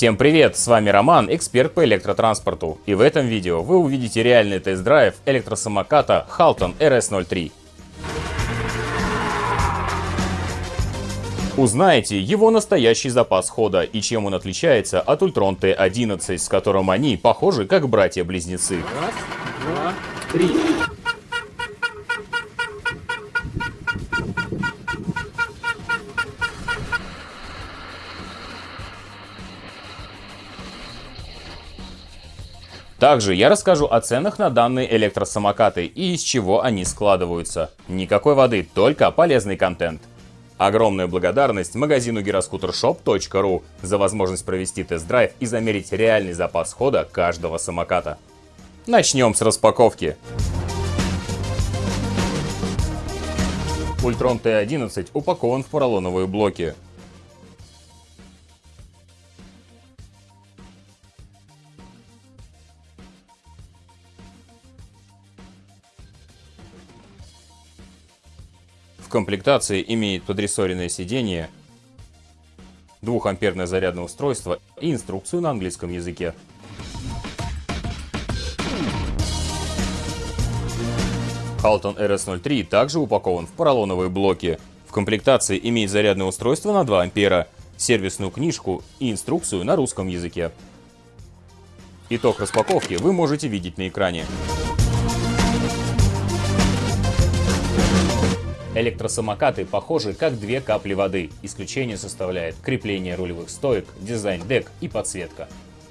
Всем привет, с вами Роман, эксперт по электротранспорту. И в этом видео вы увидите реальный тест-драйв электросамоката Halton RS03. Узнаете его настоящий запас хода и чем он отличается от Ultron T11, с которым они похожи как братья-близнецы. Раз, два, три. Также я расскажу о ценах на данные электросамокаты и из чего они складываются. Никакой воды, только полезный контент. Огромная благодарность магазину giroscootershop.ru за возможность провести тест-драйв и замерить реальный запас хода каждого самоката. Начнем с распаковки. Ультрон Т11 упакован в поролоновые блоки. Комплектации имеет подрессоренное сиденье, 2-амперное зарядное устройство и инструкцию на английском языке. Halton RS03 также упакован в поролоновые блоки. В комплектации имеет зарядное устройство на 2 ампера, сервисную книжку и инструкцию на русском языке. Итог распаковки вы можете видеть на экране. Электросамокаты похожи как две капли воды. Исключение составляет крепление рулевых стоек, дизайн дек и подсветка.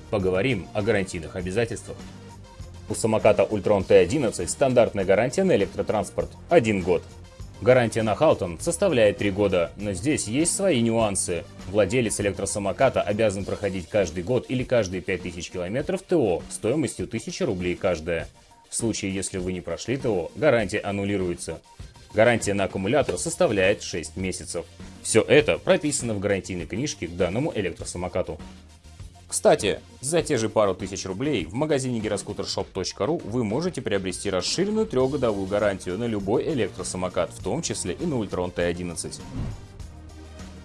Поговорим о гарантийных обязательствах. У самоката Ultron T11 стандартная гарантия на электротранспорт – 1 год. Гарантия на Халтон составляет 3 года, но здесь есть свои нюансы. Владелец электросамоката обязан проходить каждый год или каждые 5000 километров ТО стоимостью 1000 рублей каждая. В случае, если вы не прошли ТО, гарантия аннулируется. Гарантия на аккумулятор составляет 6 месяцев. Все это прописано в гарантийной книжке к данному электросамокату. Кстати, за те же пару тысяч рублей в магазине giroscootershop.ru вы можете приобрести расширенную трехгодовую гарантию на любой электросамокат, в том числе и на Ultron T11.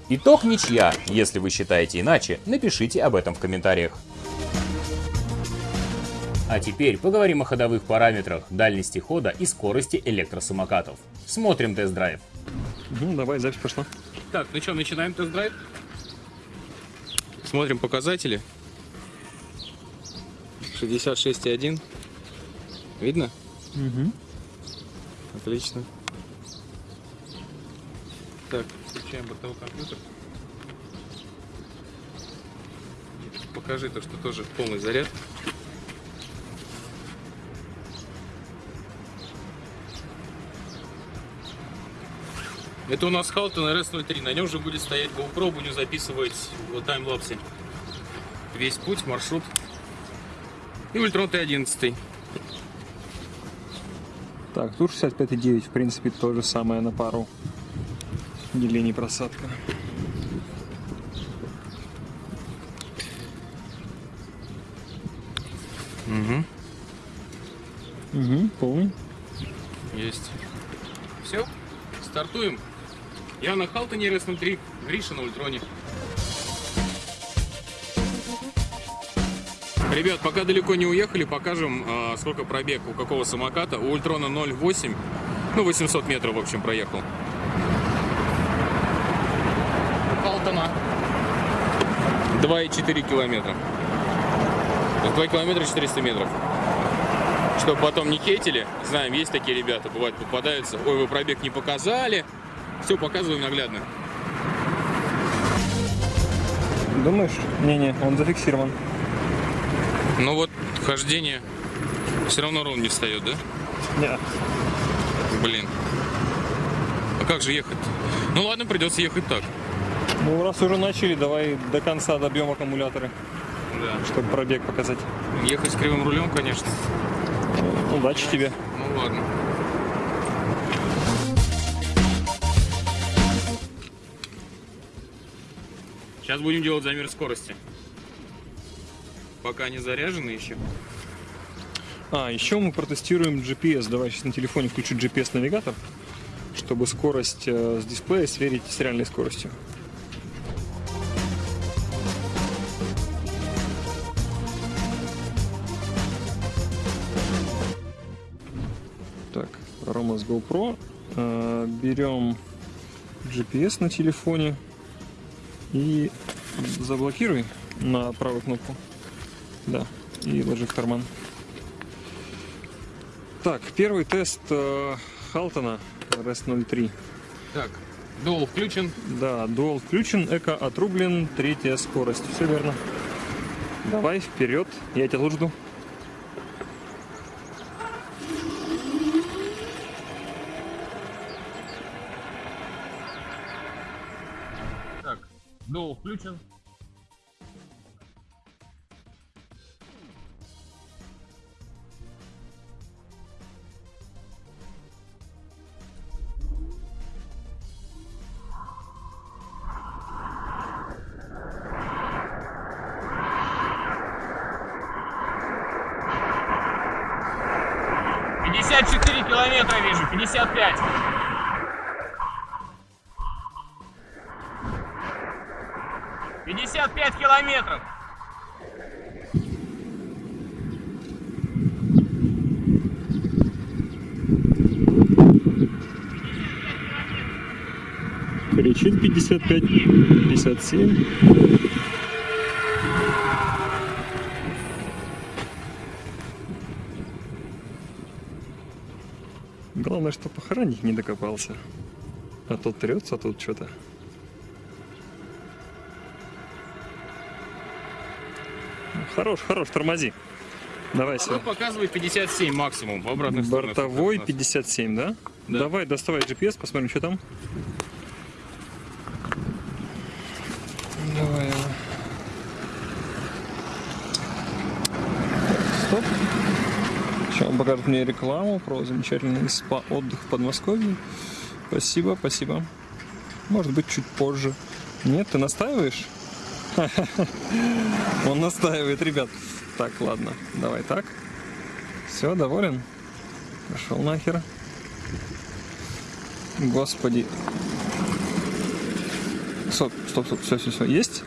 Итог ничья. Если вы считаете иначе, напишите об этом в комментариях. А теперь поговорим о ходовых параметрах, дальности хода и скорости электросамокатов. Смотрим тест-драйв. Ну, давай, запись пошла. Так, ну что, начинаем тест-драйв? Смотрим показатели. 66,1. Видно? Угу. Отлично. Так, включаем бортовой компьютер. Покажи то, что тоже полный заряд. Это у нас Халтон RS03. На нем же будет стоять GoPro, будем записывать в таймлапсе весь путь, маршрут. И Ультрон Т11. Так, тут 65,9, в принципе, то же самое на пару. Деление просадка. Угу. Угу, полный. Есть. Все, стартуем. Я на Халтоне RS03, Гриша на Ультроне. Ребят, пока далеко не уехали, покажем, а, сколько пробег у какого самоката. У Ультрона 0,8, ну 800 метров, в общем, проехал. У Халтона 2,4 километра. 2 километра 400 метров. Чтобы потом не хейтили, знаем, есть такие ребята, бывают попадаются. Ой, вы пробег не показали, все показываем наглядно. Думаешь? Не-не, он зафиксирован. Ну вот, хождение все равно ровно не встает, да? Нет. Блин. А как же ехать? Ну ладно, придется ехать так. Ну, раз уже начали, давай до конца добьем аккумуляторы. Да. Чтобы пробег показать. Ехать с кривым рулем, конечно. Удачи тебе. Ну ладно. Сейчас будем делать замер скорости. Пока не заряжены еще. А, еще мы протестируем GPS. Давай сейчас на телефоне включу GPS-навигатор, чтобы скорость э, с дисплея сверить с реальной скоростью. Так, Рома с GoPro. Э, берем GPS на телефоне и заблокируй на правую кнопку. Да, и ложи в карман. Так, первый тест э, Халтона RS 03. Так, дуал включен. Да, дуал включен, эко отрублен, третья скорость. Все верно. Давай вперед, я тебя тут жду. Так, дуал включен. Кричит 55, 57. Главное, что похоронить не докопался. А тут трется, а тут что-то. Хорош, хорош, тормози. Давай Ну, сюда. показывает 57 максимум в сторону. Бортовой соответственно. 57, да? Да. Давай, доставай GPS, посмотрим, что там. Давай. его. Стоп. Сейчас он покажет мне рекламу про замечательный спа-отдых в Подмосковье. Спасибо, спасибо. Может быть, чуть позже. Нет, ты настаиваешь? Он настаивает, ребят. Так, ладно, давай так. Все, доволен? Пошел нахер. Господи. Стоп, стоп, стоп, все, все, все, есть.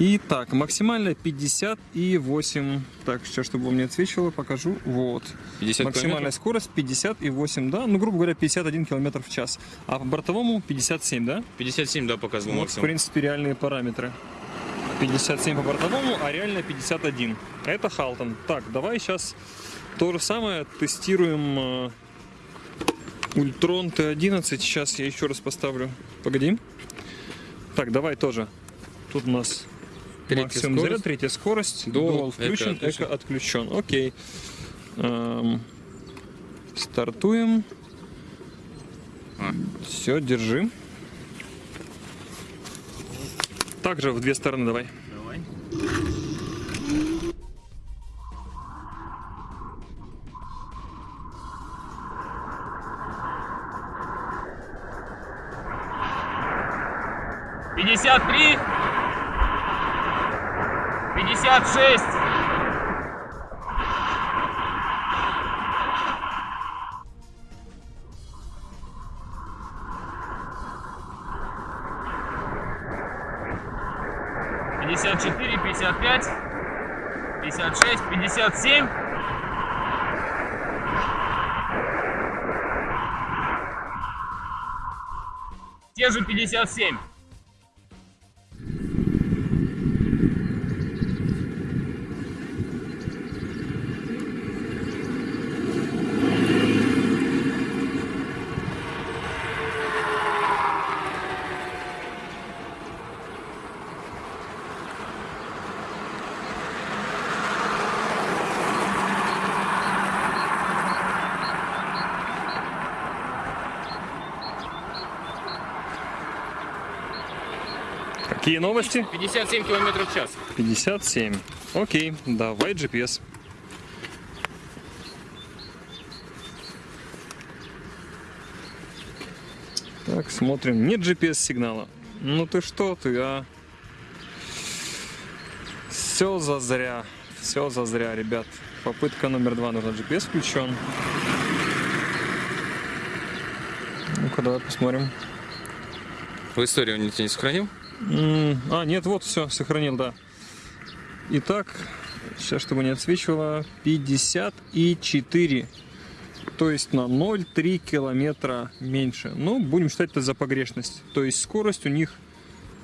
И так, максимально 58. Так, сейчас, чтобы он мне отсвечивало, покажу. Вот. 50 Максимальная километров? скорость 58, да. Ну, грубо говоря, 51 километр в час. А по бортовому 57, да? 57, да, показывал Вот, в принципе, реальные параметры. 57 по бортовому, а реально 51. Это Халтон. Так, давай сейчас то же самое тестируем э, Ультрон Т11. Сейчас я еще раз поставлю. Погоди. Так, давай тоже. Тут у нас Третья максимум скорость. заряд, третья скорость. Dual, Dual включен, эко отключен. эко отключен. Окей. Эм, стартуем. А. Все, держи. Также в две стороны давай. Давай. 56. Пятьдесят четыре, пятьдесят пять, пятьдесят шесть, пятьдесят семь. Те же пятьдесят семь. Какие новости? 57 километров в час. 57. Окей, давай GPS. Так, смотрим. Нет GPS сигнала. Ну ты что ты, а? Все зазря. Все зазря, ребят. Попытка номер два. Нужно GPS включен. Ну-ка, давай посмотрим. В истории он тебя не сохранил? А, нет, вот все, сохранил, да. Итак, сейчас, чтобы не отсвечивало, 54 То есть на 0,3 километра меньше. Ну, будем считать это за погрешность. То есть скорость у них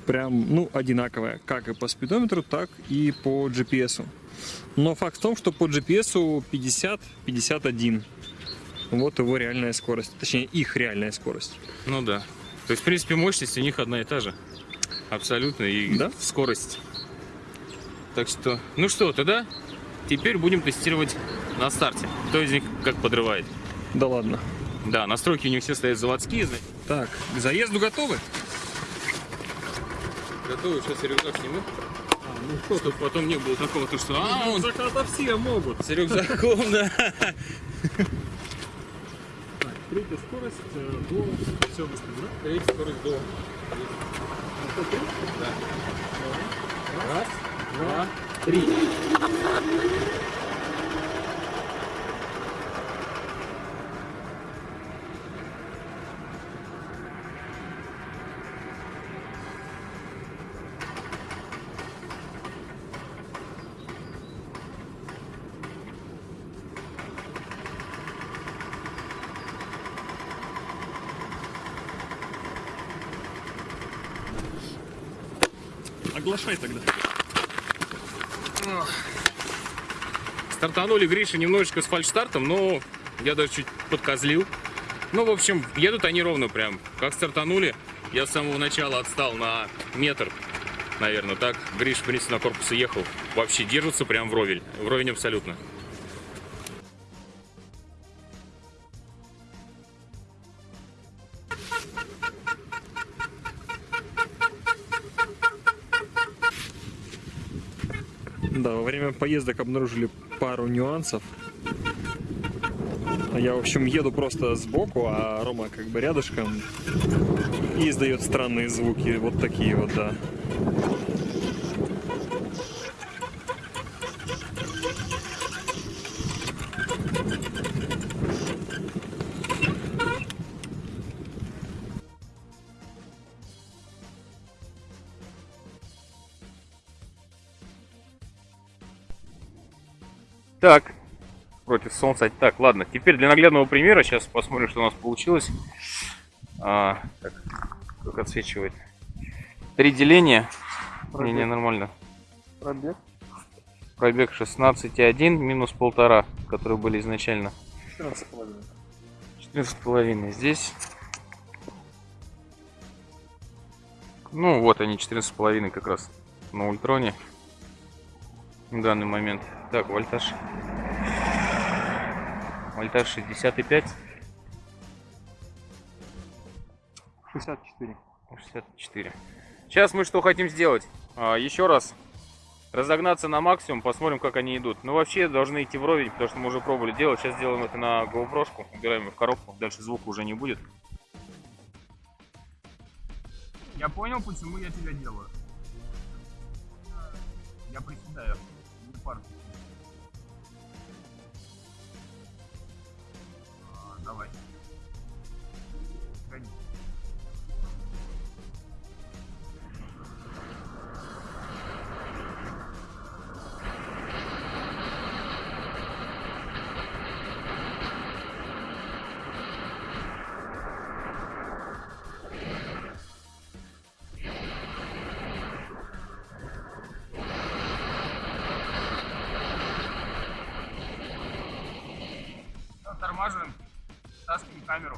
прям, ну, одинаковая. Как и по спидометру, так и по GPS. Но факт в том, что по GPS 50-51. Вот его реальная скорость. Точнее, их реальная скорость. Ну да. То есть, в принципе, мощность у них одна и та же. Абсолютно. И Да. скорость. Так что, ну что, тогда теперь будем тестировать на старте. Кто из них как подрывает. Да ладно. Да, настройки у них все стоят заводские. Так, к заезду готовы? Готовы, сейчас я рюкзак сниму. ну что, тут потом не было такого, то что... А, он Заката все могут. с рюкзаком, да. Так, третья скорость э, до... Все? Третья скорость до... Раз, два, три. Оглашай тогда. Стартанули Гриша немножечко с фальшстартом, но я даже чуть подкозлил. Ну, в общем, едут они ровно прям. Как стартанули, я с самого начала отстал на метр, наверное, так. Гриш, в принципе, на корпус ехал. Вообще держится прям вровень. Вровень абсолютно. Поездок обнаружили пару нюансов. Я, в общем, еду просто сбоку, а Рома как бы рядышком и издает странные звуки. Вот такие вот, да. Так, против солнца. Так, ладно, теперь для наглядного примера сейчас посмотрим, что у нас получилось. А, так, как отсвечивает. Три деления. Не, не, нормально. Пробег. Пробег 16,1 минус полтора, которые были изначально. 14,5. 14,5 здесь. Ну, вот они, 14,5 как раз на ультроне. В данный момент. Так, вольтаж. Вольтаж 65. 64. 64. Сейчас мы что хотим сделать? А, еще раз разогнаться на максимум, посмотрим, как они идут. Ну, вообще должны идти вровень, потому что мы уже пробовали делать. Сейчас сделаем это на GoPro, убираем ее в коробку, дальше звука уже не будет. Я понял, почему я тебя делаю. Я приседаю, не парк. Давай. Камеру.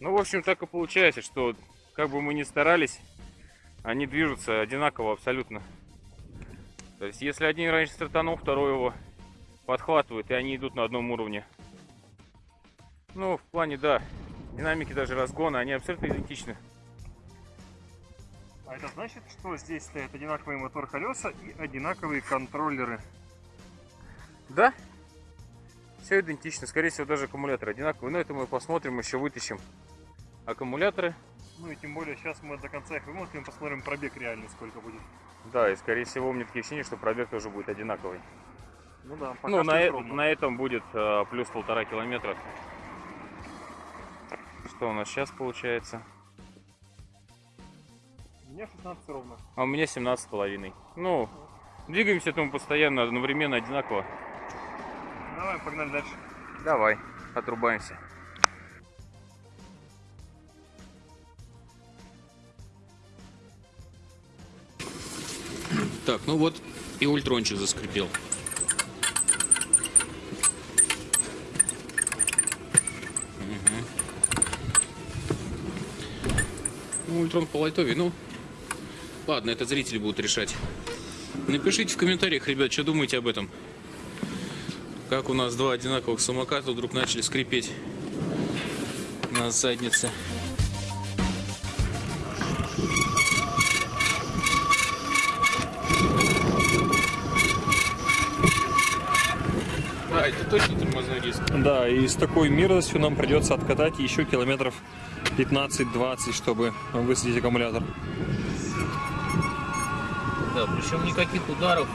Ну, в общем, так и получается, что как бы мы ни старались, они движутся одинаково абсолютно. То есть, если один раньше стартанул, второй его подхватывает, и они идут на одном уровне. Ну, в плане, да, динамики даже разгона, они абсолютно идентичны. А это значит, что здесь стоят одинаковые мотор колеса и одинаковые контроллеры. Да, все идентично. Скорее всего, даже аккумулятор одинаковый. Но это мы посмотрим, еще вытащим аккумуляторы. Ну и тем более сейчас мы до конца их вымотаем, посмотрим пробег реальный сколько будет. Да, и скорее всего у меня такие ощущения, что пробег тоже будет одинаковый. Ну да, пока ну, на, э- на этом будет э, плюс полтора километра. Что у нас сейчас получается? У меня 16 ровно. А у меня 17 с половиной. Ну, двигаемся мы постоянно, одновременно, одинаково. Давай, погнали дальше. Давай, отрубаемся. Так, ну вот и ультрончик заскрипел. Ну, ультрон по лайтове, ну, ладно, это зрители будут решать. Напишите в комментариях, ребят, что думаете об этом. Как у нас два одинаковых самоката вдруг начали скрипеть на заднице. Это точно тормозной диск. Да, и с такой мерзостью нам придется откатать еще километров 15-20, чтобы высадить аккумулятор. Да, причем никаких ударов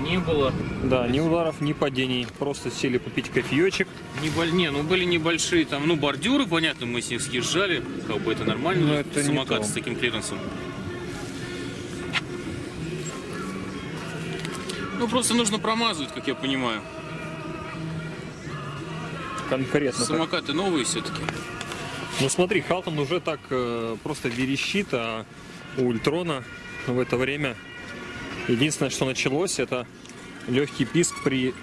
не было. Да, ни ударов, ни падений. Просто сели попить кофеечек. Не, боль- не, ну были небольшие там, ну бордюры, понятно, мы с них съезжали, как бы это нормально, Но это самокат с таким клиренсом. Ну просто нужно промазывать, как я понимаю. Конкретно. так. Самокаты новые все-таки. Ну смотри, Халтон уже так э, просто верещит, а у Ультрона в это время единственное, что началось, это легкий писк при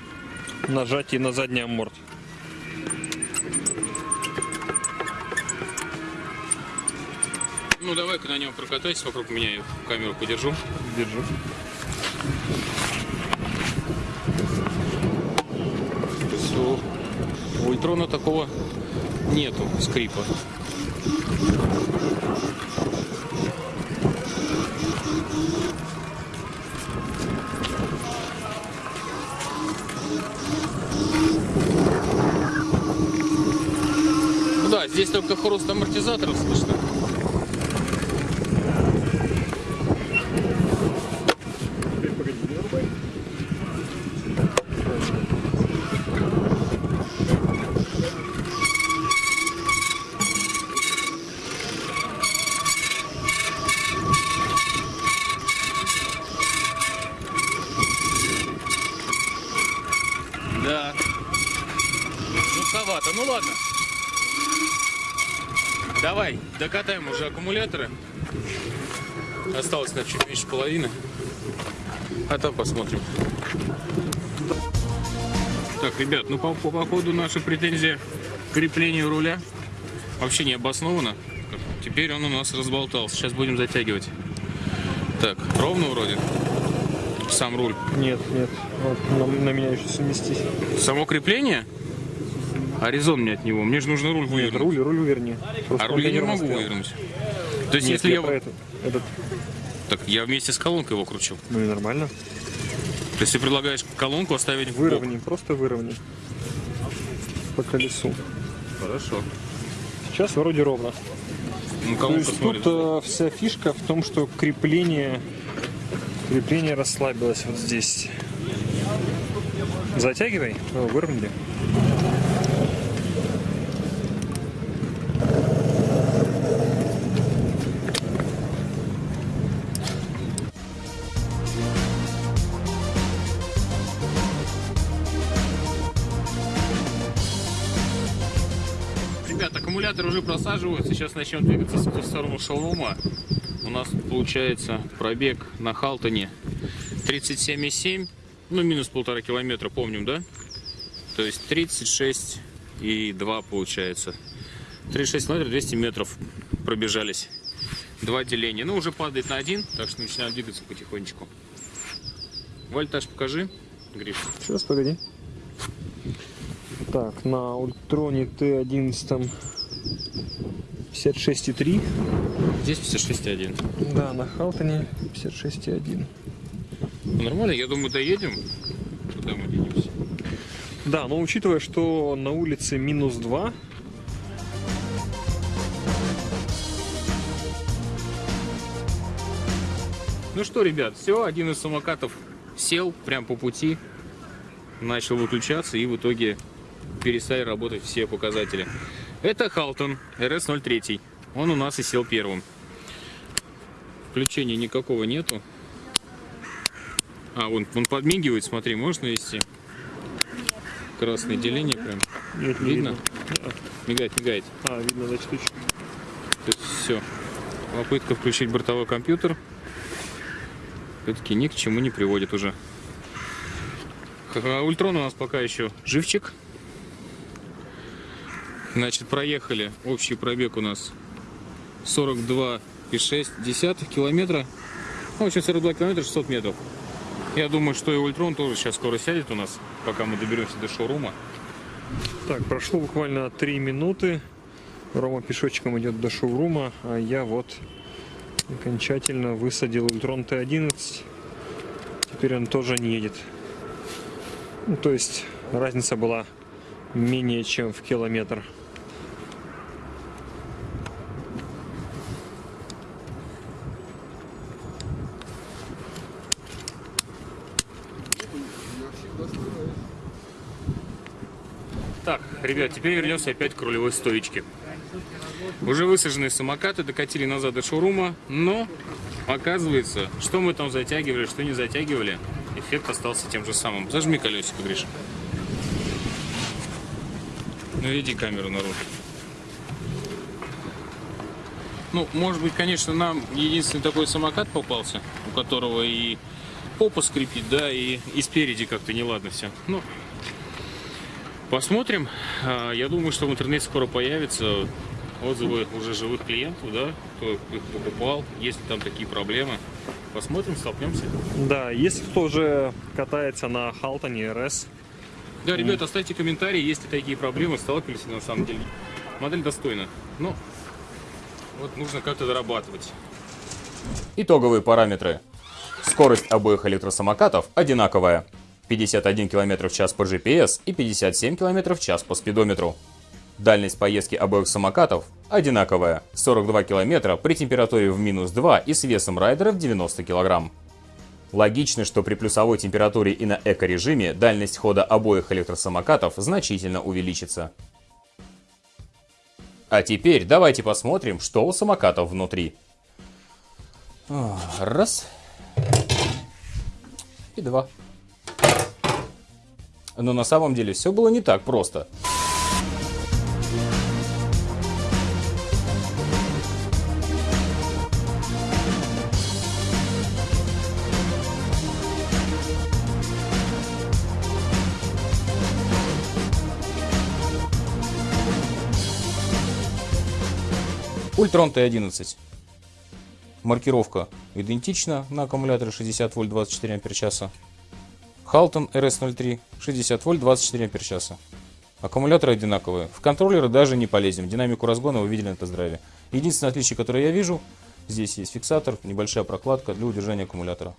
нажатии на задний амморт. Ну давай-ка на нем прокатайся вокруг меня, я камеру подержу. Держу. У Ультрона такого нету скрипа. Ну да, здесь только хруст амортизаторов слышно. Да. Жутковато. Ну ладно. Давай, докатаем уже аккумуляторы. Осталось на чуть меньше половины. А там посмотрим. Так, ребят, ну по, по походу наша претензия к креплению руля вообще не обоснована. Теперь он у нас разболтался. Сейчас будем затягивать. Так, ровно вроде. Сам руль. Нет, нет. Вот, на, на меня еще совместись. Само крепление? А резон мне от него. Мне же нужно руль Нет, вывернуть. руль, руль уверни. Просто А руль я не могу стоял. вывернуть. То есть, Нет, если я я... про это. Этот, Так, я вместе с колонкой его кручу. ну и нормально. То есть ты предлагаешь колонку оставить в? Выровни, просто выровни. По колесу. Хорошо. Сейчас вроде ровно. Ну, То есть смотрит. тут э, вся фишка в том, что крепление, крепление расслабилось вот здесь. Затягивай, О, выровняли. Просаживается. Сейчас начнем двигаться в сторону шоурума. У нас получается пробег на Халтоне 37,7. Ну, минус полтора километра, помним, да? То есть 36 и 2 получается. 36 километров, 200 метров пробежались. Два деления. Ну, уже падает на один, так что начинаем двигаться потихонечку. Вольтаж покажи, Гриш. Сейчас, погоди. Так, на Ультроне Т11 56,3. Здесь 56,1. Да, на Халтоне 56,1. Нормально, я думаю, доедем. Туда мы денемся. Да, но учитывая, что на улице минус 2, Ну что, ребят, все, один из самокатов сел прям по пути, начал выключаться и в итоге перестали работать все показатели. Это Халтон RS03. Он у нас и сел первым. Включения никакого нету. А, он, он подмигивает, смотри, можно навести? Красное деление прям. Нет, не Видно? видно. Мигает, мигает. А, видно, значит. То есть все. Попытка включить бортовой компьютер. Все-таки ни к чему не приводит уже. Ultron у нас пока еще живчик. Значит, проехали. Общий пробег у нас 42,6 километра. Ну, в общем, 42 километра 600 метров. Я думаю, что и Ultron тоже сейчас скоро сядет у нас, пока мы доберемся до шоурума. Так, прошло буквально 3 минуты. Рома пешочком идет до шоурума, а я вот окончательно высадил Ultron T11. Теперь он тоже не едет. Ну, то есть разница была менее чем в километр. Так, ребят, теперь вернемся опять к рулевой стоечке. Уже высаженные самокаты докатили назад до шоурума, но оказывается, что мы там затягивали, что не затягивали, эффект остался тем же самым. Зажми колесико, Гриша. Ну, веди камеру наружу. Ну, может быть, конечно, нам единственный такой самокат попался, у которого и попа скрипит, да, и, и спереди как-то неладно все. Ну, Посмотрим. А, Я думаю, что в интернете скоро появятся отзывы уже живых клиентов, да, кто их покупал, есть ли там такие проблемы. Посмотрим, столкнемся. Да, если кто уже катается на Халтоне РС, Да, ребята, оставьте комментарии, есть ли такие проблемы, сталкивались ли на самом деле. Модель достойна. Но вот нужно как-то дорабатывать. Итоговые параметры. Скорость обоих электросамокатов одинаковая. 51 км в час по GPS и 57 км в час по спидометру. Дальность поездки обоих самокатов одинаковая. 42 км при температуре в минус 2 и с весом райдера в 90 кг. Логично, что при плюсовой температуре и на эко-режиме дальность хода обоих электросамокатов значительно увеличится. А теперь давайте посмотрим, что у самокатов внутри. Раз. И два. Но на самом деле все было не так просто. Ультрон Т11. Маркировка идентична на аккумуляторе 60 вольт 24 ампер часа. Халтон RS03 60 вольт 24 ампер часа. Аккумуляторы одинаковые. В контроллеры даже не полезем. Динамику разгона вы видели на тест-драйве. Единственное отличие, которое я вижу, здесь есть фиксатор, небольшая прокладка для удержания аккумулятора.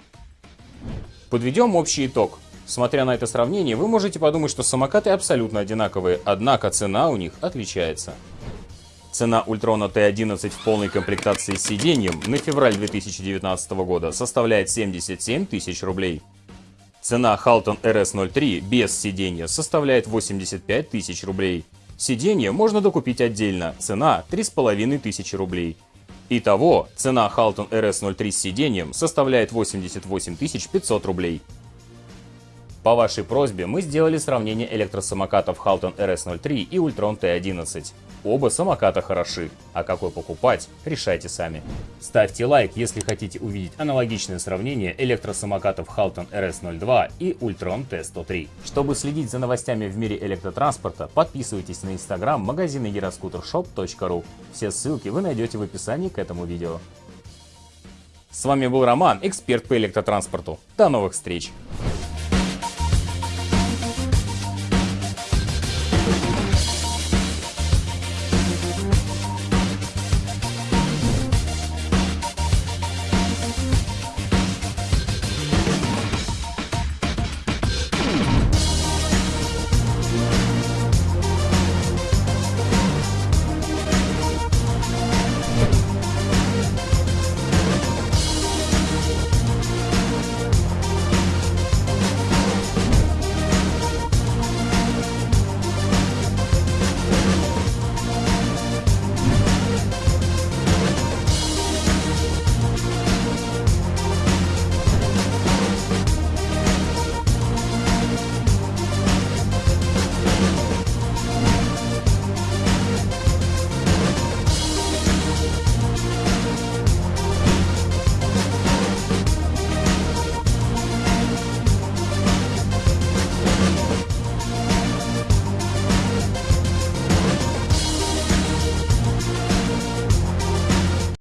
Подведем общий итог. Смотря на это сравнение, вы можете подумать, что самокаты абсолютно одинаковые, однако цена у них отличается. Цена Ультрона Т11 в полной комплектации с сиденьем на февраль 2019 года составляет 77 тысяч рублей. Цена Halton RS03 без сиденья составляет 85 тысяч рублей. Сиденье можно докупить отдельно, цена 3,5 тысячи рублей. Итого, цена Halton RS03 с сиденьем составляет 88 500 рублей. По вашей просьбе мы сделали сравнение электросамокатов Halton RS03 и Ultron T11. Оба самоката хороши, а какой покупать, решайте сами. Ставьте лайк, если хотите увидеть аналогичное сравнение электросамокатов Halton RS02 и Ultron T103. Чтобы следить за новостями в мире электротранспорта, подписывайтесь на инстаграм магазина eroscootershop.ru. Все ссылки вы найдете в описании к этому видео. С вами был Роман, эксперт по электротранспорту. До новых встреч!